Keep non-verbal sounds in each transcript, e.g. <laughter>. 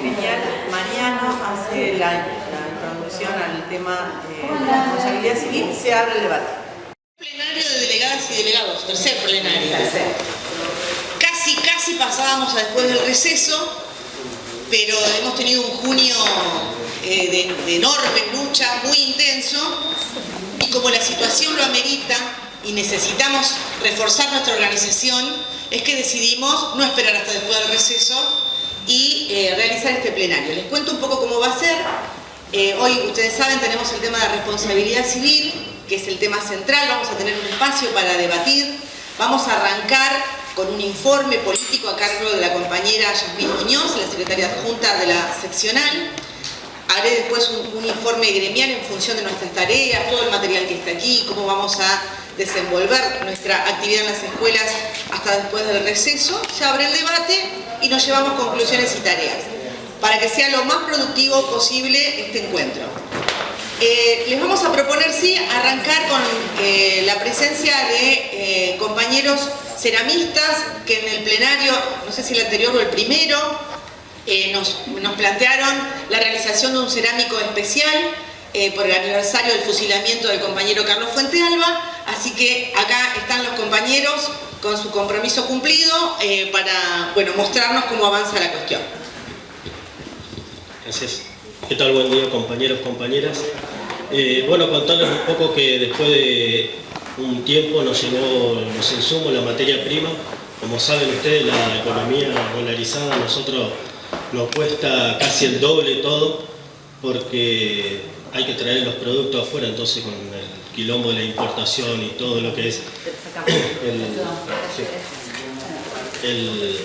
gremial, Mariano hace la, introducción al tema eh, de la responsabilidad civil, se abre el debate. Plenario de delegadas y delegados, tercer plenario. Casi, casi pasábamos a después del receso, pero hemos tenido un junio eh, de, enorme lucha, muy intenso, y como la situación lo amerita y necesitamos reforzar nuestra organización, es que decidimos no esperar hasta después del receso y eh, realizar este plenario. Les cuento un poco cómo va a ser. Eh, hoy, ustedes saben, tenemos el tema de responsabilidad civil, que es el tema central, vamos a tener un espacio para debatir. Vamos a arrancar con un informe político a cargo de la compañera Yasmín Muñoz, la secretaria adjunta de la seccional. Haré después un, informe gremial en función de nuestras tareas, todo el material que está aquí, cómo vamos a desenvolver nuestra actividad en las escuelas hasta después del receso. Se abre el debate y nos llevamos conclusiones y tareas para que sea lo más productivo posible este encuentro. Eh, les vamos a proponer, sí, arrancar con eh, la presencia de eh, compañeros ceramistas que en el plenario, no sé si el anterior o el primero, nos, plantearon la realización de un cerámico especial por el aniversario del fusilamiento del compañero Carlos Fuente Alba, así que acá están los compañeros con su compromiso cumplido para bueno, mostrarnos cómo avanza la cuestión. Gracias. ¿Qué tal? Buen día compañeros, compañeras. Eh, bueno, contarles un poco que después de un tiempo nos llegó los insumos, la materia prima. Como saben ustedes, la economía dolarizada a nosotros nos cuesta casi el doble todo porque hay que traer los productos afuera, entonces con quilombo de la importación y todo lo que es el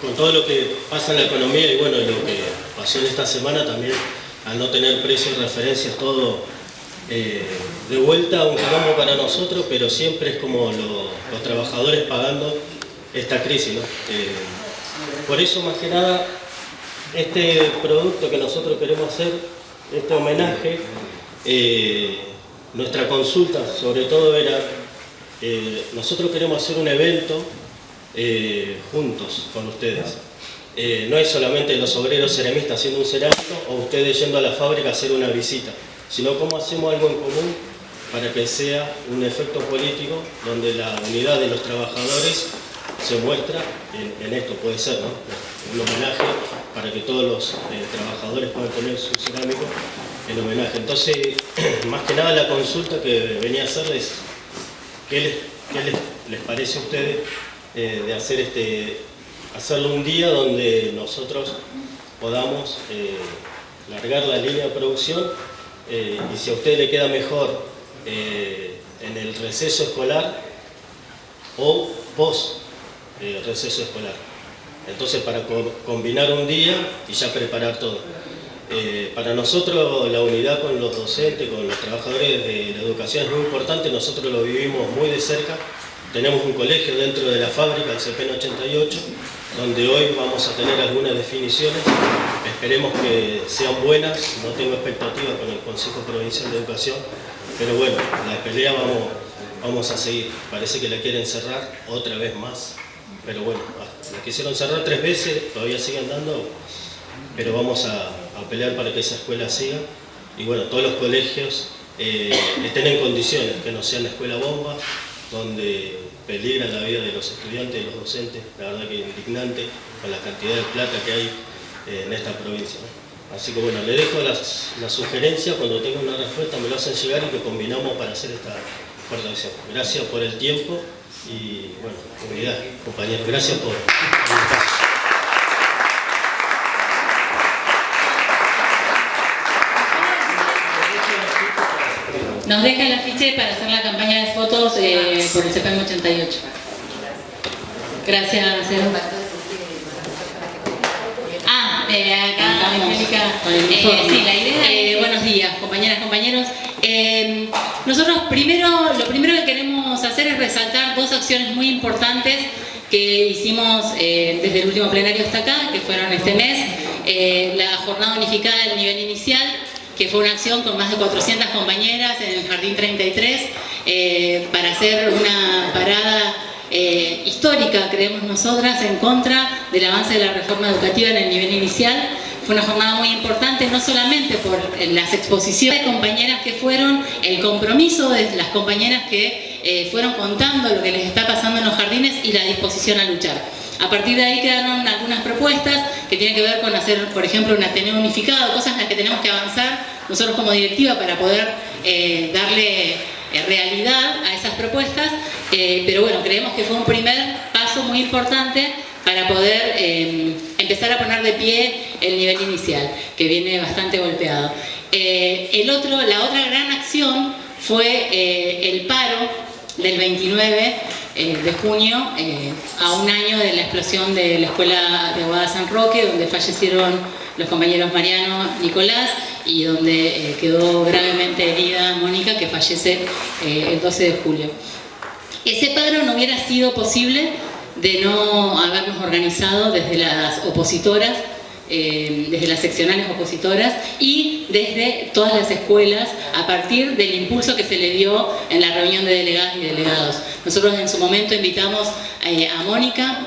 con todo lo que pasa en la economía y bueno, lo que pasó en esta semana también, al no tener precios, referencias, todo eh, de vuelta un quilombo para nosotros, pero siempre es como los trabajadores pagando esta crisis. Eh, por eso, más que nada, este producto que nosotros queremos hacer, este homenaje, eh, nuestra consulta sobre todo era, nosotros queremos hacer un evento eh, juntos con ustedes. Eh, no es solamente los obreros ceramistas haciendo un cerámico o ustedes yendo a la fábrica a hacer una visita, sino cómo hacemos algo en común para que sea un efecto político donde la unidad de los trabajadores se muestra en, esto, puede ser, ¿no? Un homenaje para que todos los eh, trabajadores puedan tener su cerámico en homenaje. Entonces, <clears throat> más que nada la consulta que venía a hacerles, ¿qué les, qué les, les parece a ustedes eh, de hacer este, hacerlo un día donde nosotros podamos eh, largar la línea de producción eh, y si a usted le queda mejor en el receso escolar o post receso escolar. Entonces para combinar un día y ya preparar todo. Para nosotros la unidad con los docentes, con los trabajadores de la educación es muy importante, nosotros lo vivimos muy de cerca tenemos un colegio dentro de la fábrica, el CPN 88, donde hoy vamos a tener algunas definiciones. Esperemos que sean buenas, no tengo expectativas con el Consejo Provincial de Educación, pero bueno, la pelea vamos, vamos a seguir. Parece que la quieren cerrar otra vez más, pero bueno, la quisieron cerrar tres veces, todavía siguen dando, pero vamos a, pelear para que esa escuela siga. Y bueno, todos los colegios eh, estén en condiciones, que no sean la escuela bomba, donde peligra la vida de los estudiantes y los docentes, la verdad que indignante con la cantidad de plata que hay eh, en esta provincia. Así que bueno, le dejo las, sugerencias, cuando tenga una respuesta me lo hacen llegar y que combinamos para hacer esta acción. Gracias por el tiempo y bueno, comunidad, compañeros, gracias por Nos deja el afiche para hacer la campaña de fotos eh, por el CPM 88. Gracias, Edu. Ah, eh, acá, Angélica. Eh, sí, la idea eh, buenos días, compañeras, compañeros. nosotros primero, lo primero que queremos hacer es resaltar dos acciones muy importantes que hicimos desde el último plenario hasta acá, que fueron este mes, la jornada unificada del nivel inicial que fue una acción con más de 400 compañeras en el Jardín 33 eh, para hacer una parada eh, histórica, creemos nosotras, en contra del avance de la reforma educativa en el nivel inicial. Fue una jornada muy importante, no solamente por las exposiciones de compañeras que fueron, el compromiso de las compañeras que eh, fueron contando lo que les está pasando en los jardines y la disposición a luchar. A partir de ahí quedaron algunas propuestas que tienen que ver con hacer, por ejemplo, un Ateneo unificado, cosas en las que tenemos que avanzar nosotros como directiva para poder eh, darle eh, realidad a esas propuestas, eh, pero bueno, creemos que fue un primer paso muy importante para poder empezar a poner de pie el nivel inicial, que viene bastante golpeado. el otro, la otra gran acción fue el paro del 29 de junio, a un año de la explosión de la escuela de Aguada San Roque, donde fallecieron los compañeros Mariano Nicolás y donde eh, quedó gravemente herida Mónica, que fallece eh, el 12 de julio. Ese paro no hubiera sido posible de no habernos organizado desde las opositoras, eh, desde las seccionales opositoras y desde todas las escuelas a partir del impulso que se le dio en la reunión de delegadas y delegados. Nosotros en su momento invitamos a Mónica,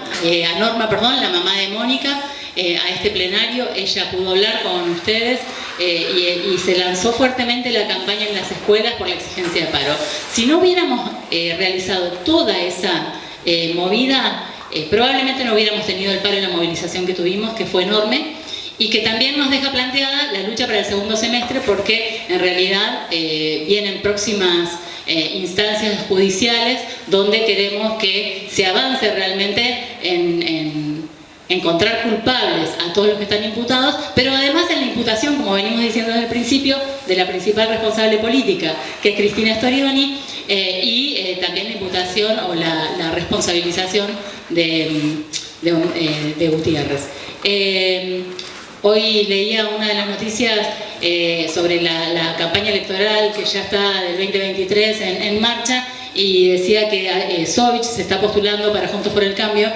a Norma, perdón, la mamá de Mónica, eh, a este plenario, ella pudo hablar con ustedes eh, y, se lanzó fuertemente la campaña en las escuelas por la exigencia de paro. Si no hubiéramos eh, realizado toda esa movida, probablemente no hubiéramos tenido el paro y la movilización que tuvimos, que fue enorme, y que también nos deja planteada la lucha para el segundo semestre porque en realidad vienen próximas instancias judiciales donde queremos que se avance realmente en encontrar culpables a todos los que están imputados, pero además en la imputación, como venimos diciendo desde el principio, de la principal responsable política, que es Cristina Storioni, eh, y eh, también la imputación o la, responsabilización de, eh, Gutiérrez. hoy leía una de las noticias sobre la, campaña electoral que ya está del 2023 en, marcha y decía que Sovich se está postulando para Juntos por el Cambio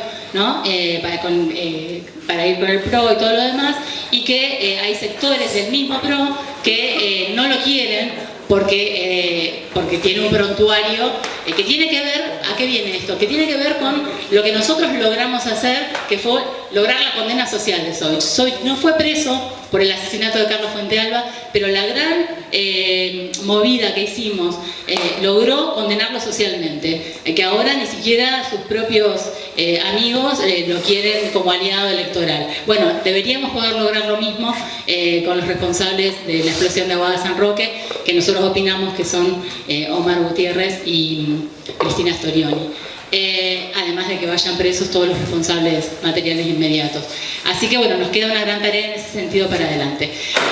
eh, eh, para, ir con el PRO y todo lo demás, y que eh, hay sectores del mismo PRO que no lo quieren porque, porque tiene un prontuario que tiene que ver, ¿a qué viene esto? Que tiene que ver con lo que nosotros logramos hacer, que fue lograr la condena social de Sovich. Sovich no fue preso por el asesinato de Carlos Fuentealba, pero la gran eh, movida que hicimos eh, logró condenarlo socialmente, eh, que ahora ni siquiera sus propios amigos lo quieren como aliado electoral. Bueno, deberíamos poder lograr lo mismo con los responsables de la explosión de Aguada San Roque, que nosotros opinamos que son Omar Gutiérrez y mm, Cristina Storioni. Eh, además de que vayan presos todos los responsables materiales inmediatos. Así que bueno, nos queda una gran tarea en ese sentido para adelante.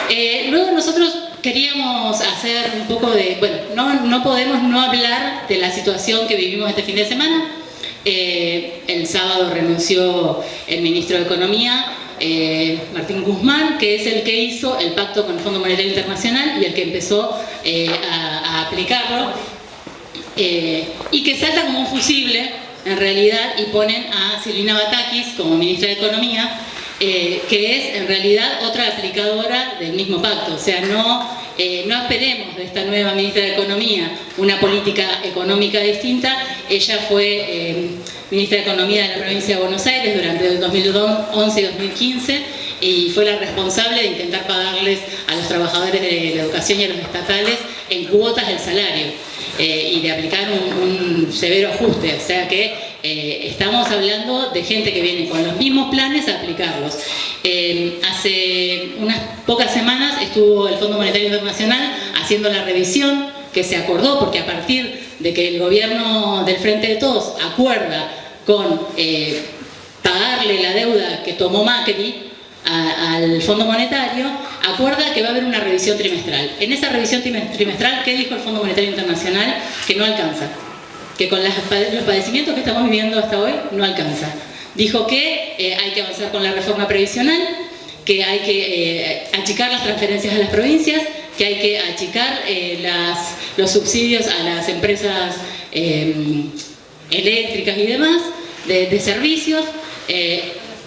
Eh, luego nosotros queríamos hacer un poco de, bueno, no, no podemos no hablar de la situación que vivimos este fin de semana. Eh, el sábado renunció el ministro de Economía, Martín Guzmán, que es el que hizo el pacto con el Fondo Monetario Internacional y el que empezó a, a aplicarlo eh, y que salta como un fusible en realidad y ponen a Silvina Batakis como ministra de Economía eh, que es en realidad otra aplicadora del mismo pacto, o sea, no, eh, no esperemos de esta nueva ministra de Economía una política económica distinta, ella fue ministra de Economía de la provincia de Buenos Aires durante el 2011 y 2015 y fue la responsable de intentar pagarles a los trabajadores de la educación y a los estatales en cuotas del salario eh, y de aplicar un, severo ajuste, o sea que eh, estamos hablando de gente que viene con los mismos planes a aplicarlos. Eh, hace unas pocas semanas estuvo el Fondo Monetario Internacional haciendo la revisión que se acordó, porque a partir de que el gobierno del Frente de Todos acuerda con pagarle la deuda que tomó Macri, al Fondo Monetario, acuerda que va a haber una revisión trimestral. En esa revisión trimestral, ¿qué dijo el Fondo Monetario Internacional? Que no alcanza, que con los padecimientos que estamos viviendo hasta hoy no alcanza. Dijo que eh, hay que avanzar con la reforma previsional, que hay que eh, achicar las transferencias a las provincias, que hay que achicar eh, los subsidios a las empresas em, eléctricas y demás, de, servicios.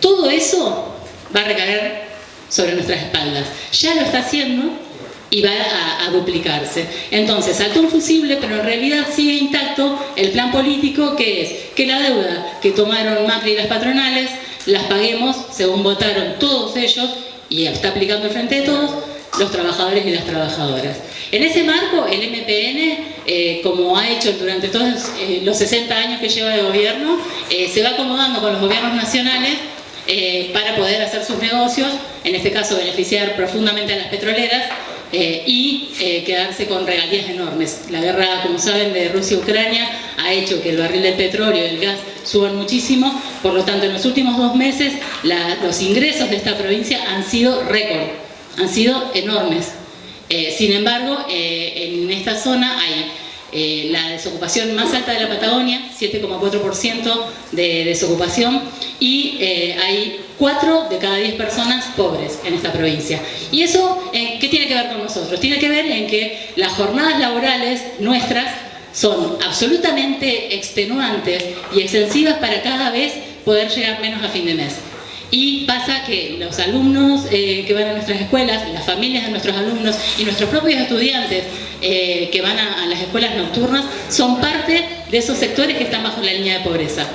todo eso va a recaer sobre nuestras espaldas. Ya lo está haciendo, y va a, duplicarse. Entonces, saltó un fusible, pero en realidad sigue intacto el plan político que es que la deuda que tomaron Macri y las patronales las paguemos, según votaron todos ellos, y está aplicando el frente de todos, los trabajadores y las trabajadoras. En ese marco, el MPN, eh, como ha hecho durante todos eh, los 60 años que lleva de gobierno, eh, se va acomodando con los gobiernos nacionales para poder hacer sus negocios, en este caso beneficiar profundamente a las petroleras y quedarse con regalías enormes. La guerra, como saben, de Rusia-Ucrania ha hecho que el barril del petróleo y el gas suban muchísimo, por lo tanto en los últimos dos meses los ingresos de esta provincia han sido récord han sido enormes. Eh, sin embargo, eh, en esta zona hay eh, la desocupación más alta de la Patagonia, 7,4% de desocupación, y hay 4 de cada 10 personas pobres en esta provincia. ¿Y eso qué tiene que ver con nosotros? Tiene que ver en que las jornadas laborales nuestras son absolutamente extenuantes y extensivas para cada vez poder llegar menos a fin de mes. Y pasa que los alumnos eh, que van a nuestras escuelas, las familias de nuestros alumnos y nuestros propios estudiantes eh, que van a, las escuelas nocturnas son parte de esos sectores que están bajo la línea de pobreza.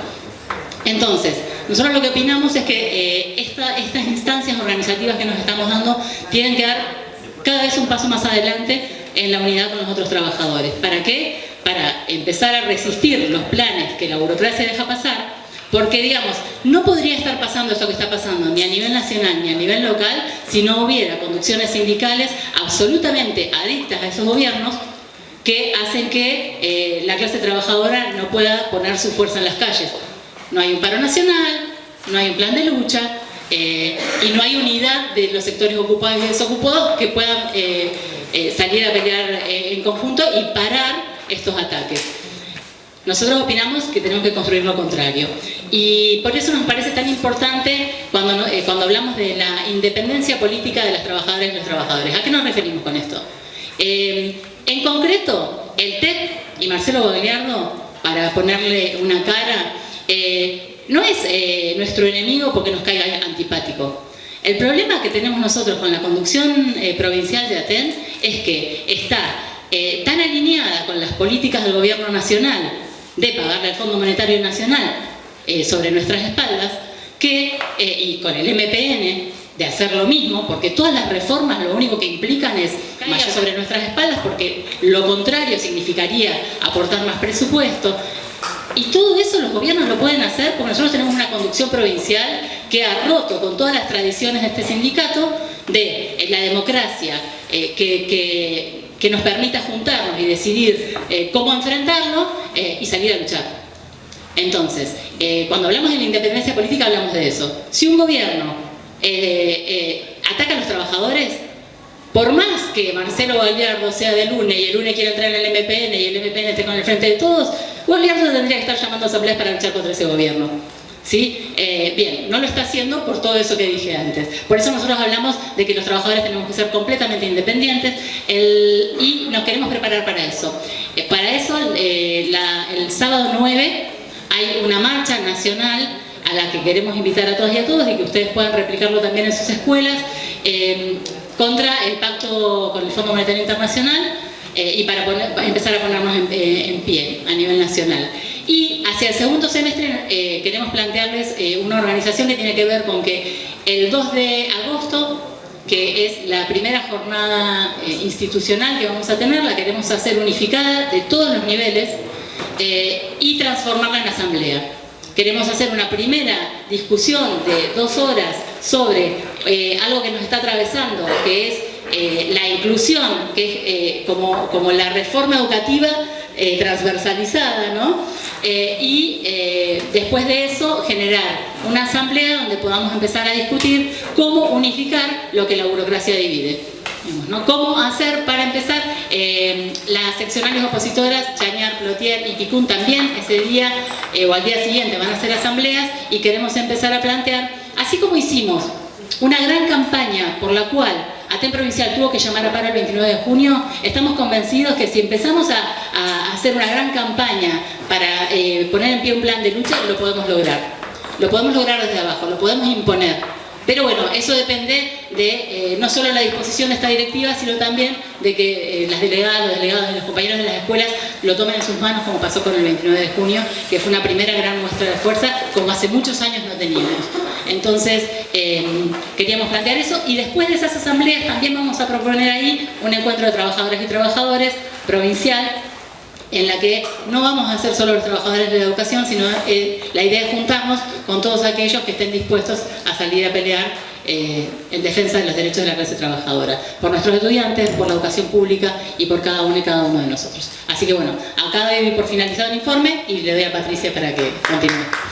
Entonces, nosotros lo que opinamos es que eh, estas instancias organizativas que nos estamos dando tienen que dar cada vez un paso más adelante en la unidad con los otros trabajadores. ¿Para qué? Para empezar a resistir los planes que la burocracia deja pasar porque, digamos, no podría estar pasando esto que está pasando ni a nivel nacional ni a nivel local si no hubiera conducciones sindicales absolutamente adictas a esos gobiernos que hacen que eh, la clase trabajadora no pueda poner su fuerza en las calles. No hay un paro nacional, no hay un plan de lucha eh, y no hay unidad de los sectores ocupados y desocupados que puedan eh, salir a pelear en conjunto y parar estos ataques. Nosotros opinamos que tenemos que construir lo contrario. Y por eso nos parece tan importante cuando, eh, cuando hablamos de la independencia política de las trabajadoras y los trabajadores. ¿A qué nos referimos con esto? Eh, en concreto, el TEP y Marcelo Bagliardo, para ponerle una cara, eh, no es nuestro enemigo porque nos caiga antipático. El problema que tenemos nosotros con la conducción provincial de Aten es que está tan alineada con las políticas del gobierno nacional de pagarle al Fondo Monetario Nacional eh, sobre nuestras espaldas, que, eh, y con el MPN, de hacer lo mismo, porque todas las reformas lo único que implican es caer sobre nuestras espaldas, porque lo contrario significaría aportar más presupuesto, y todo eso los gobiernos lo pueden hacer porque nosotros tenemos una conducción provincial que ha roto con todas las tradiciones de este sindicato de eh, la democracia que que nos permita juntarnos y decidir eh, cómo enfrentarlo eh, y salir a luchar. Entonces, eh, cuando hablamos de la independencia política hablamos de eso. Si un gobierno ataca a los trabajadores, por más que Marcelo Gallardo sea de UNE y el UNE quiera entrar en el MPN y el MPN esté con el frente de todos, Gallardo tendría que estar llamando a asambleas para luchar contra ese gobierno. Eh, bien, no lo está haciendo por todo eso que dije antes. Por eso nosotros hablamos de que los trabajadores tenemos que ser completamente independientes y nos queremos preparar para eso. Eh, para eso, eh, el sábado 9 hay una marcha nacional a la que queremos invitar a todas y a todos y que ustedes puedan replicarlo también en sus escuelas contra el pacto con el Fondo Monetario Internacional y para, empezar a ponernos en pie a nivel nacional. Y el segundo semestre eh, queremos plantearles eh, una organización que tiene que ver con que el 2 de agosto, que es la primera jornada eh, institucional que vamos a tener, la queremos hacer unificada de todos los niveles y transformarla en asamblea. Queremos hacer una primera discusión de dos horas sobre algo que nos está atravesando, que es la inclusión, que es como, como la reforma educativa transversalizada, ¿no? Eh, y eh, después de eso generar una asamblea donde podamos empezar a discutir cómo unificar lo que la burocracia divide. ¿no? ¿Cómo hacer para empezar? las seccionales opositoras, Chañar, Plotier y Picún también ese día o al día siguiente van a hacer asambleas y queremos empezar a plantear, así como hicimos una gran campaña por la cual ATEN Provincial tuvo que llamar a paro el 29 de junio, estamos convencidos que si empezamos a, hacer una gran campaña para eh, poner en pie un plan de lucha, lo podemos lograr. Lo podemos lograr desde abajo, lo podemos imponer. Pero bueno, eso depende de eh, no solo la disposición de esta directiva, sino también de que eh, las delegadas, los delegados y los compañeros de las escuelas lo tomen en sus manos, como pasó con el 29 de junio, que fue una primera gran muestra de fuerza, como hace muchos años no teníamos. Entonces, queríamos plantear eso y después de esas asambleas también vamos a proponer ahí un encuentro de trabajadoras y trabajadores provincial en la que no vamos a ser solo los trabajadores de la educación, sino eh, la idea es juntarnos con todos aquellos que estén dispuestos a salir a pelear eh, en defensa de los derechos de la clase trabajadora, por nuestros estudiantes, por la educación pública y por cada uno y cada uno de nosotros. Así que bueno, acá doy por finalizado el informe y le doy a Patricia para que continúe.